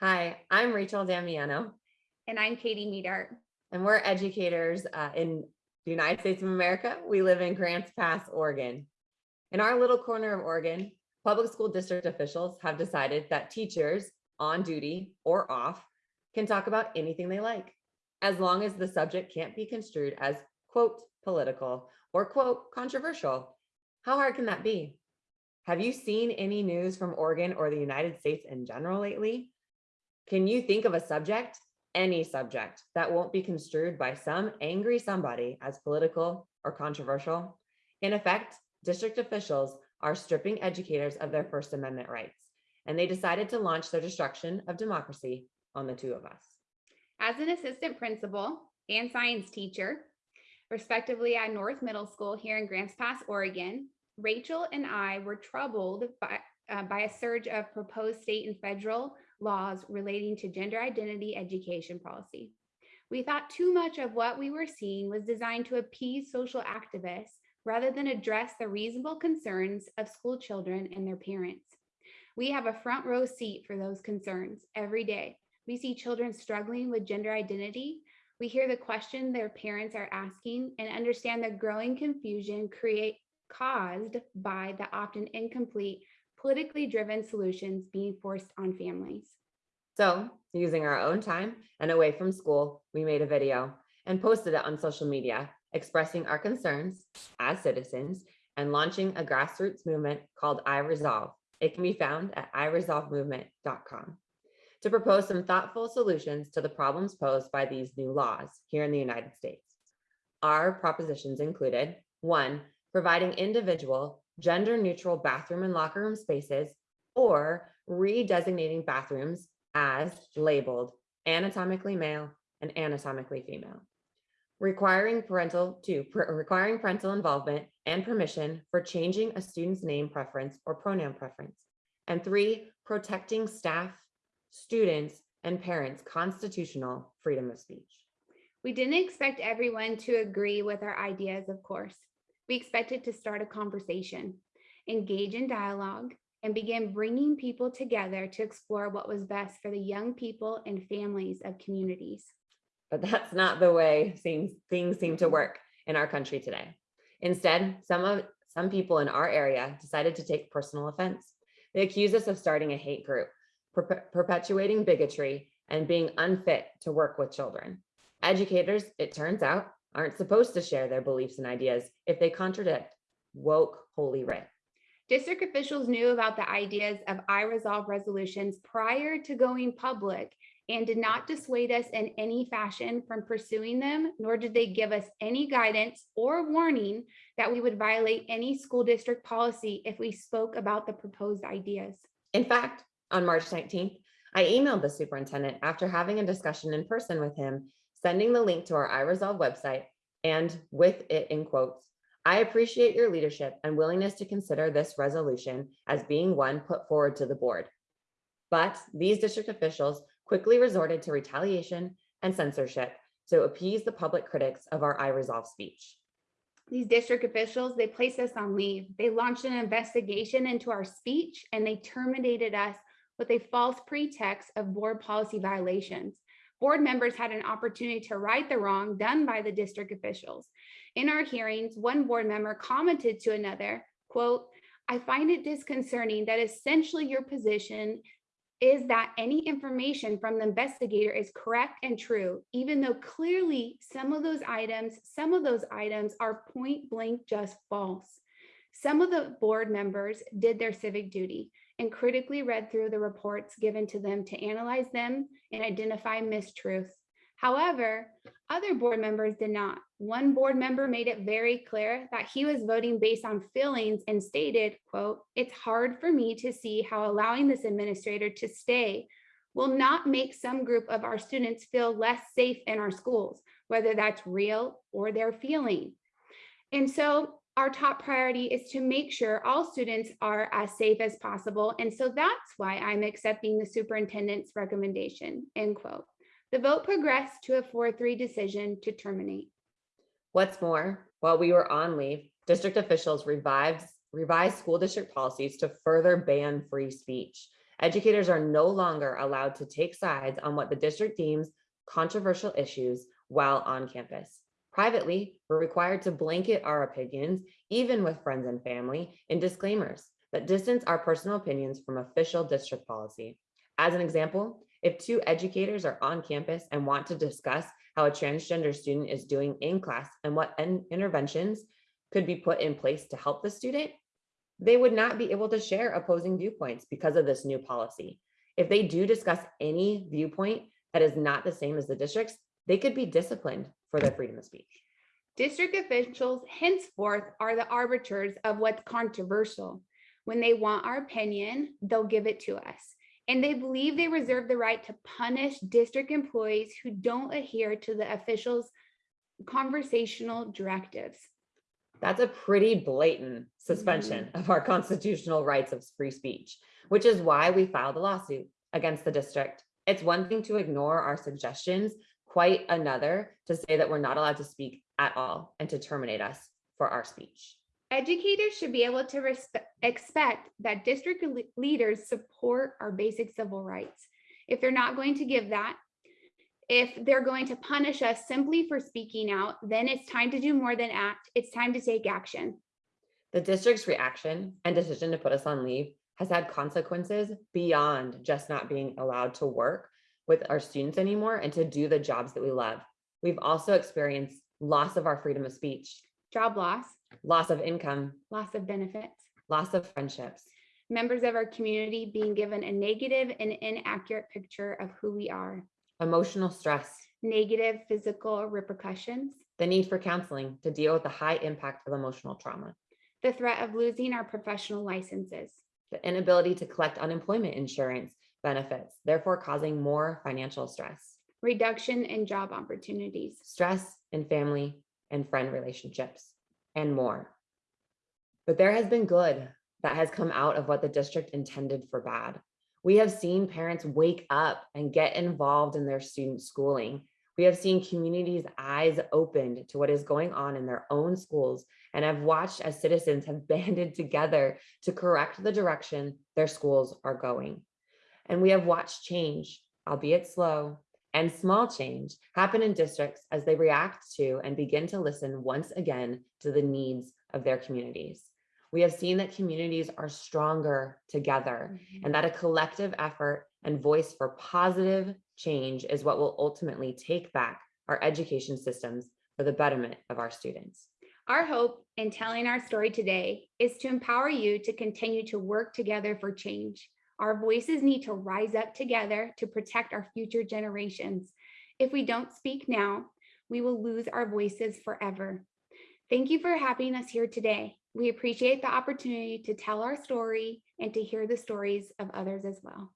Hi, I'm Rachel Damiano, And I'm Katie Medart. and we're educators uh, in the United States of America. We live in Grants Pass, Oregon. In our little corner of Oregon, public school district officials have decided that teachers on duty or off can talk about anything they like, as long as the subject can't be construed as quote political or quote controversial. How hard can that be? Have you seen any news from Oregon or the United States in general lately? Can you think of a subject, any subject, that won't be construed by some angry somebody as political or controversial? In effect, district officials are stripping educators of their First Amendment rights, and they decided to launch their destruction of democracy on the two of us. As an assistant principal and science teacher, respectively at North Middle School here in Grants Pass, Oregon, Rachel and I were troubled by, uh, by a surge of proposed state and federal laws relating to gender identity education policy. We thought too much of what we were seeing was designed to appease social activists rather than address the reasonable concerns of school children and their parents. We have a front row seat for those concerns every day. We see children struggling with gender identity. We hear the question their parents are asking and understand the growing confusion create caused by the often incomplete politically driven solutions being forced on families. So using our own time and away from school, we made a video and posted it on social media, expressing our concerns as citizens and launching a grassroots movement called I Resolve. It can be found at iresolvemovement.com to propose some thoughtful solutions to the problems posed by these new laws here in the United States. Our propositions included one, providing individual gender neutral bathroom and locker room spaces or redesignating bathrooms as labeled anatomically male and anatomically female. Requiring parental to requiring parental involvement and permission for changing a student's name preference or pronoun preference. And three, protecting staff, students, and parents' constitutional freedom of speech. We didn't expect everyone to agree with our ideas, of course. We expected to start a conversation, engage in dialogue, and begin bringing people together to explore what was best for the young people and families of communities. But that's not the way things seem to work in our country today. Instead, some of some people in our area decided to take personal offense. They accuse us of starting a hate group, per perpetuating bigotry, and being unfit to work with children. Educators, it turns out, aren't supposed to share their beliefs and ideas if they contradict woke holy writ. District officials knew about the ideas of I resolve resolutions prior to going public and did not dissuade us in any fashion from pursuing them, nor did they give us any guidance or warning that we would violate any school district policy if we spoke about the proposed ideas. In fact, on March 19th, I emailed the superintendent after having a discussion in person with him sending the link to our iResolve website and with it in quotes, I appreciate your leadership and willingness to consider this resolution as being one put forward to the board. But these district officials quickly resorted to retaliation and censorship to appease the public critics of our iResolve speech. These district officials, they placed us on leave. They launched an investigation into our speech and they terminated us with a false pretext of board policy violations board members had an opportunity to right the wrong done by the district officials. In our hearings, one board member commented to another, quote, I find it disconcerting that essentially your position is that any information from the investigator is correct and true, even though clearly some of those items, some of those items are point blank just false. Some of the board members did their civic duty and critically read through the reports given to them to analyze them and identify mistruths. However, other board members did not. One board member made it very clear that he was voting based on feelings and stated, quote, it's hard for me to see how allowing this administrator to stay will not make some group of our students feel less safe in our schools, whether that's real or their feeling. And so our top priority is to make sure all students are as safe as possible. And so that's why I'm accepting the superintendent's recommendation, end quote. The vote progressed to a 4-3 decision to terminate. What's more, while we were on leave, district officials revived, revised school district policies to further ban free speech Educators are no longer allowed to take sides on what the district deems controversial issues while on campus. Privately, we're required to blanket our opinions, even with friends and family, in disclaimers that distance our personal opinions from official district policy. As an example, if two educators are on campus and want to discuss how a transgender student is doing in class and what interventions could be put in place to help the student, they would not be able to share opposing viewpoints because of this new policy. If they do discuss any viewpoint that is not the same as the district's, they could be disciplined for their freedom of speech. District officials henceforth are the arbiters of what's controversial. When they want our opinion, they'll give it to us. And they believe they reserve the right to punish district employees who don't adhere to the officials' conversational directives. That's a pretty blatant suspension mm-hmm. of our constitutional rights of free speech, which is why we filed a lawsuit against the district. It's one thing to ignore our suggestions, quite another to say that we're not allowed to speak at all and to terminate us for our speech. Educators should be able to expect that district le- leaders support our basic civil rights. If they're not going to give that, if they're going to punish us simply for speaking out, then it's time to do more than act. It's time to take action. The district's reaction and decision to put us on leave has had consequences beyond just not being allowed to work with our students anymore and to do the jobs that we love. We've also experienced loss of our freedom of speech, Job loss, loss of income, loss of benefits, loss of friendships, members of our community being given a negative and inaccurate picture of who we are, emotional stress, negative physical repercussions, the need for counseling to deal with the high impact of emotional trauma, the threat of losing our professional licenses, the inability to collect unemployment insurance benefits, therefore causing more financial stress, reduction in job opportunities, stress in family and friend relationships, and more. But there has been good that has come out of what the district intended for bad. We have seen parents wake up and get involved in their student schooling. We have seen communities' eyes opened to what is going on in their own schools and have watched as citizens have banded together to correct the direction their schools are going. And we have watched change, albeit slow, and small change happen in districts as they react to and begin to listen once again to the needs of their communities. We have seen that communities are stronger together mm-hmm. and that a collective effort and voice for positive change is what will ultimately take back our education systems for the betterment of our students. Our hope in telling our story today is to empower you to continue to work together for change. Our voices need to rise up together to protect our future generations. If we don't speak now, we will lose our voices forever. Thank you for having us here today. We appreciate the opportunity to tell our story and to hear the stories of others as well.